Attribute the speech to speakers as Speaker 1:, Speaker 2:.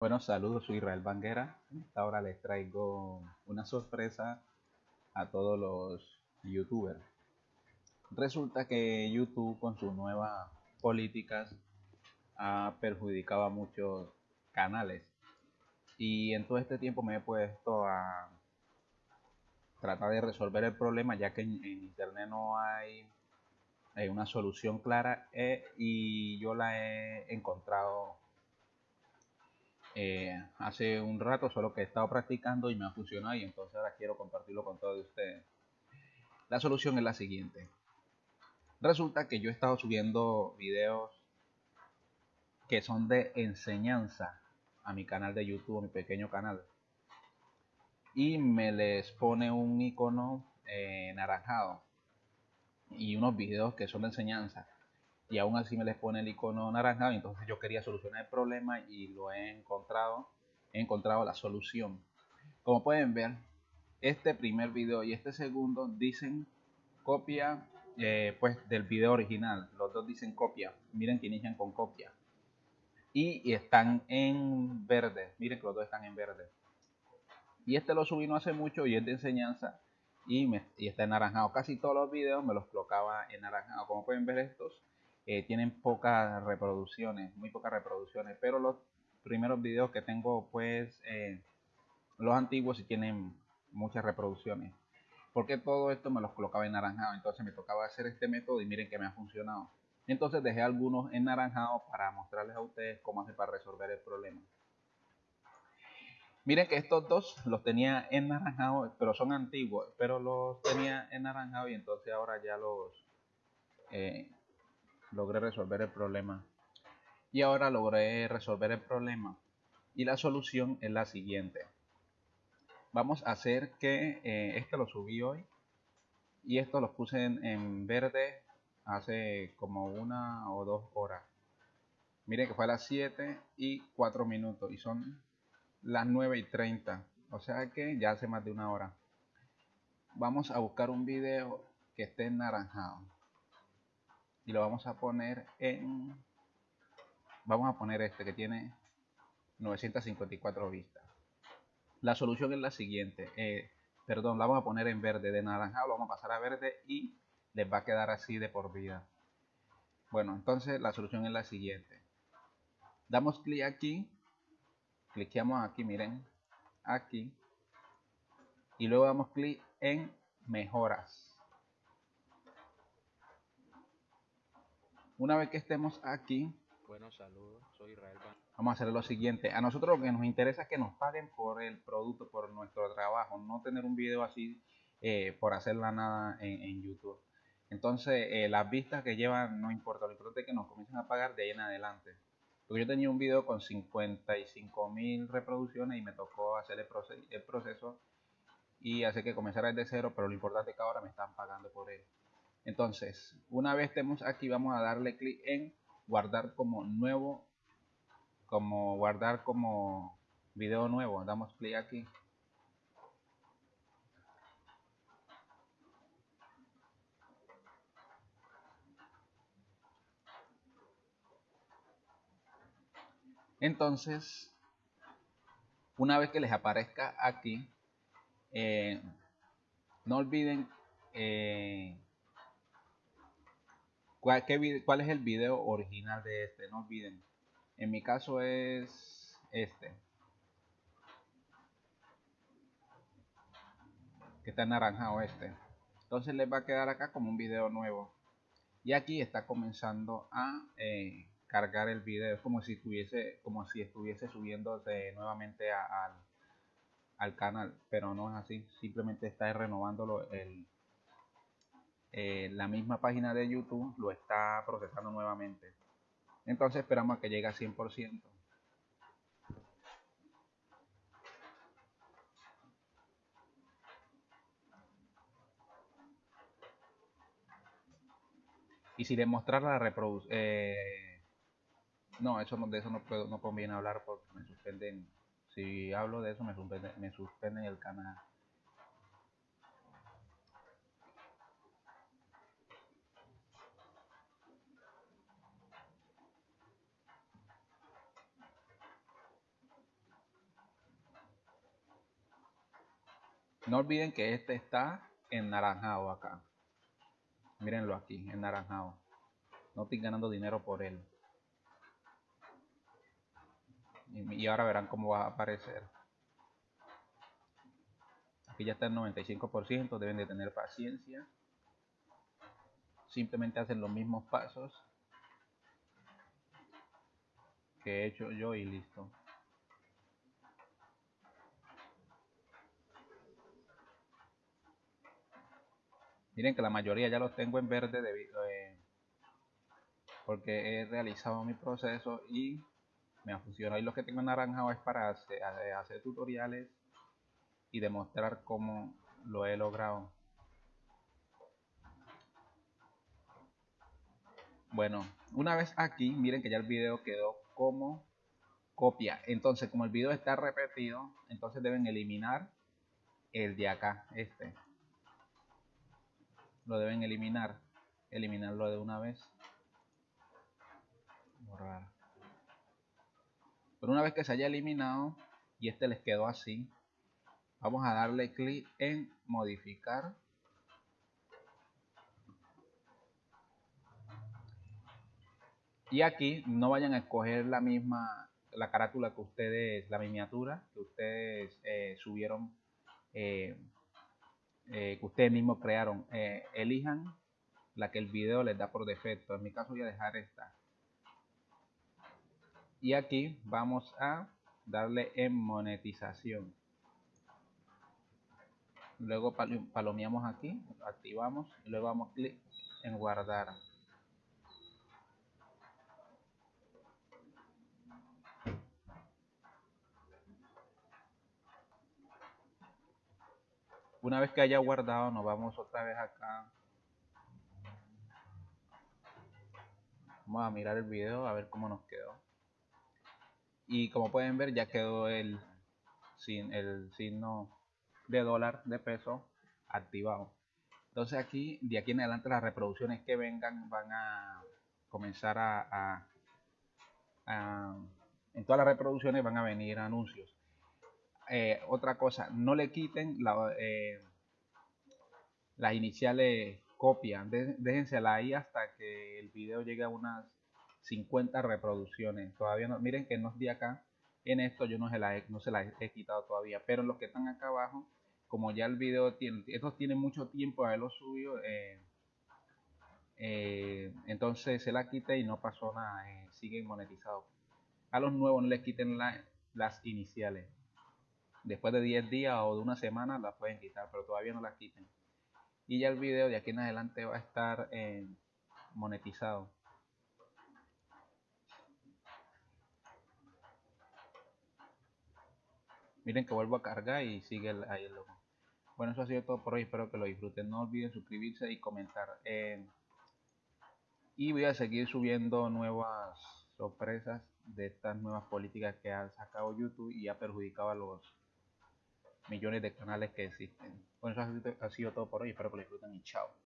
Speaker 1: Bueno, saludos, soy Israel Banguera. En esta hora les traigo una sorpresa a todos los youtubers. Resulta que YouTube con sus nuevas políticas ha perjudicado a muchos canales. Y en todo este tiempo me he puesto a tratar de resolver el problema ya que en, internet no hay, una solución clara eh, y yo la he encontrado eh, hace un rato, solo que he estado practicando y me ha funcionado y entonces ahora quiero compartirlo con todos ustedes. La solución es la siguiente. Resulta que yo he estado subiendo videos que son de enseñanza a mi canal de YouTube, mi pequeño canal. Y me les pone un icono eh, naranjado y unos videos que son de enseñanza y aún así me les pone el icono naranja. Entonces yo quería solucionar el problema y lo he encontrado. He encontrado la solución. Como pueden ver, este primer video y este segundo dicen copia eh, pues del video original. Los dos dicen copia. Miren que inician con copia. Y, están en verde. Miren que los dos están en verde. Y este lo subí no hace mucho y es de enseñanza. Y, me, y está Casi todos los videos me los colocaba en naranjado Como pueden ver estos eh, tienen pocas reproducciones, muy pocas reproducciones, pero los primeros videos que tengo, pues, eh, los antiguos sí tienen muchas reproducciones. Porque todo esto me los colocaba en naranjado, entonces me tocaba hacer este método y miren que me ha funcionado. Entonces dejé algunos en naranjado para mostrarles a ustedes cómo hacer para resolver el problema. Miren que estos dos los tenía en naranjado, pero son antiguos, pero los tenía en naranjado y entonces ahora ya los eh, logré resolver el problema. Y ahora logré resolver el problema. Y la solución es la siguiente. Vamos a hacer que eh, este lo subí hoy. Y esto lo puse en, verde hace como una o dos horas. Miren que fue a las 7 y 4 minutos. Y son las 9 y 30. O sea que ya hace más de una hora. Vamos a buscar un video que esté naranjado y lo vamos a poner en vamos a poner este que tiene 954 vistas. La solución es la siguiente eh, perdón la vamos a poner en verde de naranja lo vamos a pasar a verde y les va a quedar así de por vida. Bueno entonces la solución es la siguiente. Damos clic aquí cliqueamos aquí miren aquí y luego damos clic en mejoras Una vez que estemos aquí,
Speaker 2: bueno, saludos, soy Israel.
Speaker 1: Vamos a hacer lo siguiente. A nosotros lo que nos interesa es que nos paguen por el producto, por nuestro trabajo, no tener un video así eh, por hacerla nada en, YouTube. Entonces, eh, las vistas que llevan no importa, lo importante es que nos comiencen a pagar de ahí en adelante. Porque yo tenía un video con 55 mil reproducciones y me tocó hacer el, el proceso y hacer que comenzara desde cero, pero lo importante es que ahora me están pagando por él. Entonces, una vez estemos aquí, vamos a darle clic en guardar como nuevo, como guardar como video nuevo. Damos clic aquí. Entonces, una vez que les aparezca aquí, eh, no olviden eh, ¿Cuál, ¿Cuál es el video original de este? No olviden. En mi caso es este. Que está naranjado este. Entonces les va a quedar acá como un video nuevo. Y aquí está comenzando a eh, cargar el video. Es como si estuviese, como si estuviese subiéndose nuevamente al, al canal. Pero no es así. Simplemente está renovándolo el, eh, la misma página de YouTube lo está procesando nuevamente. Entonces esperamos a que llegue a 100%. Y si demostrar la reproducción... Eh, no, eso no, de eso no, puedo, no conviene hablar porque me suspenden. Si hablo de eso me me suspenden el canal. No olviden que este está en naranjado acá. Mírenlo aquí, en naranjado. No estoy ganando dinero por él. Y, ahora verán cómo va a aparecer. Aquí ya está el 95%, deben de tener paciencia. Simplemente hacen los mismos pasos que he hecho yo y listo. Miren que la mayoría ya los tengo en verde debido eh, porque he realizado mi proceso y me ha funcionado. Y lo que tengo en naranja es para hacer, hacer tutoriales y demostrar cómo lo he logrado. Bueno, una vez aquí, miren que ya el video quedó como copia. Entonces, como el video está repetido, entonces deben eliminar el de acá, este lo deben eliminar. Eliminarlo de una vez. Borrar pero una vez que se haya eliminado y este les quedó así vamos a darle clic en modificar. Y aquí no vayan a escoger la misma la carátula que ustedes la miniatura que ustedes eh, subieron eh, eh, que ustedes mismos crearon, eh, elijan la que el video les da por defecto. En mi caso voy a dejar esta. Y aquí vamos a darle en monetización. Luego palomeamos aquí, activamos y luego damos clic en guardar. Una vez que haya guardado, nos vamos otra vez acá. Vamos a mirar el video a ver cómo nos quedó. Y como pueden ver, ya quedó el, el signo de dólar, de peso, activado. Entonces aquí, de aquí en adelante, las reproducciones que vengan van a comenzar a, a en todas las reproducciones van a venir anuncios. Eh, otra cosa, no le quiten eh, las iniciales copias, déjensela ahí hasta que el video llegue a unas 50 reproducciones. Todavía no, miren que no es de acá, en esto yo no se la he quitado todavía, pero los que están acá abajo, como ya el video tiene, estos tienen mucho tiempo a haberlo subido, eh, entonces se la quite y no pasó nada, siguen monetizados. A los nuevos no les quiten las iniciales después de 10 días o de una semana la pueden quitar, pero todavía no la quiten. Y ya el video de aquí en adelante va a estar eh, monetizado. Miren que vuelvo a cargar y sigue ahí el logo. Bueno, eso ha sido todo por hoy. Espero que lo disfruten. No olviden suscribirse y comentar. Eh, y voy a seguir subiendo nuevas sorpresas de estas nuevas políticas que ha sacado YouTube y ha perjudicado a los millones de canales que existen. Bueno, eso ha sido todo por hoy. Espero que lo disfruten y chao.